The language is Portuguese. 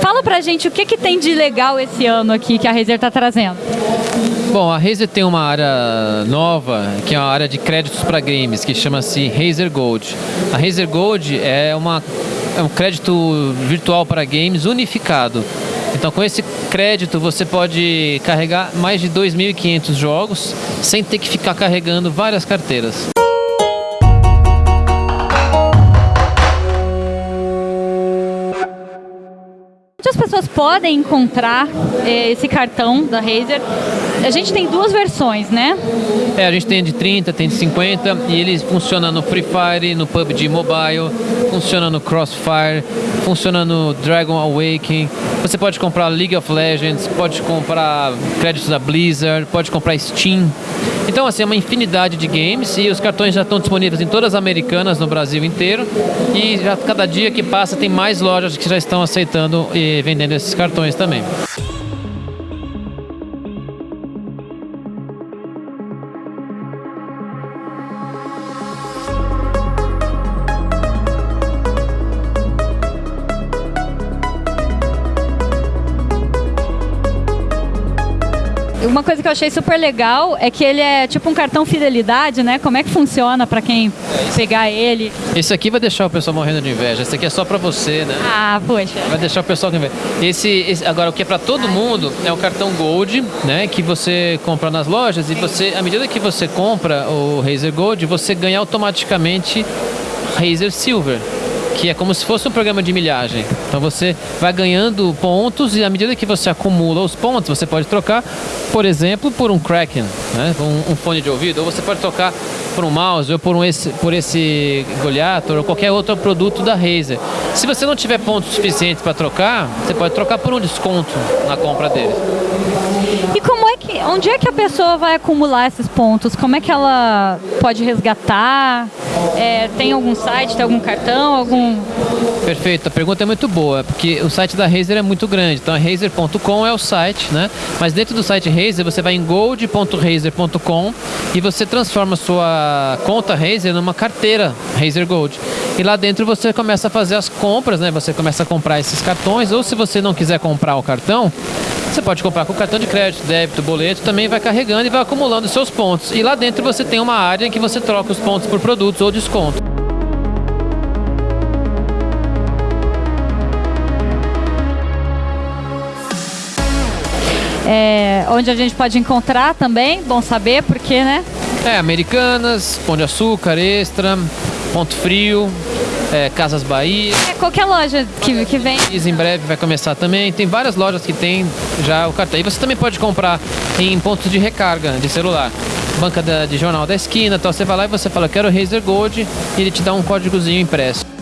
Fala pra gente o que, que tem de legal esse ano aqui que a Razer está trazendo. Bom, a Razer tem uma área nova, que é uma área de créditos para games, que chama-se Razer Gold. A Razer Gold é, uma, é um crédito virtual para games unificado. Então, com esse crédito, você pode carregar mais de 2.500 jogos sem ter que ficar carregando várias carteiras. Pessoas podem encontrar eh, esse cartão da Razer? A gente tem duas versões, né? É, a gente tem de 30, tem de 50 e ele funciona no Free Fire, no PUBG Mobile, funciona no Crossfire, funciona no Dragon Awakening. Você pode comprar League of Legends, pode comprar créditos da Blizzard, pode comprar Steam. Então, assim, é uma infinidade de games e os cartões já estão disponíveis em todas as americanas no Brasil inteiro. E já cada dia que passa tem mais lojas que já estão aceitando e vendendo esses cartões também. Uma coisa que eu achei super legal é que ele é tipo um cartão fidelidade, né? Como é que funciona para quem pegar ele? Esse aqui vai deixar o pessoal morrendo de inveja. Esse aqui é só para você, né? Ah, poxa. Vai deixar o pessoal com inveja. Esse, esse, agora, o que é para todo mundo é o cartão Gold, né? Que você compra nas lojas e você, à medida que você compra o Razer Gold, você ganha automaticamente Razer Silver que é como se fosse um programa de milhagem. Então você vai ganhando pontos e à medida que você acumula os pontos, você pode trocar, por exemplo, por um Kraken, né? um, um fone de ouvido, ou você pode trocar por um mouse ou por, um esse, por esse Goliator ou qualquer outro produto da Razer. Se você não tiver pontos suficientes para trocar, você pode trocar por um desconto na compra dele. E como é que, onde é que a pessoa vai acumular esses pontos? Como é que ela pode resgatar? É, tem algum site, tem algum cartão, algum... Perfeito, a pergunta é muito boa, porque o site da Razer é muito grande, então razer.com é o site, né? Mas dentro do site Razer você vai em gold.razer.com e você transforma sua conta Razer numa carteira Razer Gold. E lá dentro você começa a fazer as compras, né? Você começa a comprar esses cartões, ou se você não quiser comprar o cartão, você pode comprar com cartão de crédito, débito, boleto, também vai carregando e vai acumulando seus pontos. E lá dentro você tem uma área em que você troca os pontos por produtos ou desconto. É, onde a gente pode encontrar também, bom saber, porque, né? É, Americanas, Pão de Açúcar, Extra, Ponto Frio, é, Casas Bahia. É, qualquer loja que, que vem. Em breve vai começar também. Tem várias lojas que tem já o cartão. E você também pode comprar em pontos de recarga de celular. Banca da, de jornal da esquina, então você vai lá e você fala, quero Razer Gold, e ele te dá um códigozinho impresso.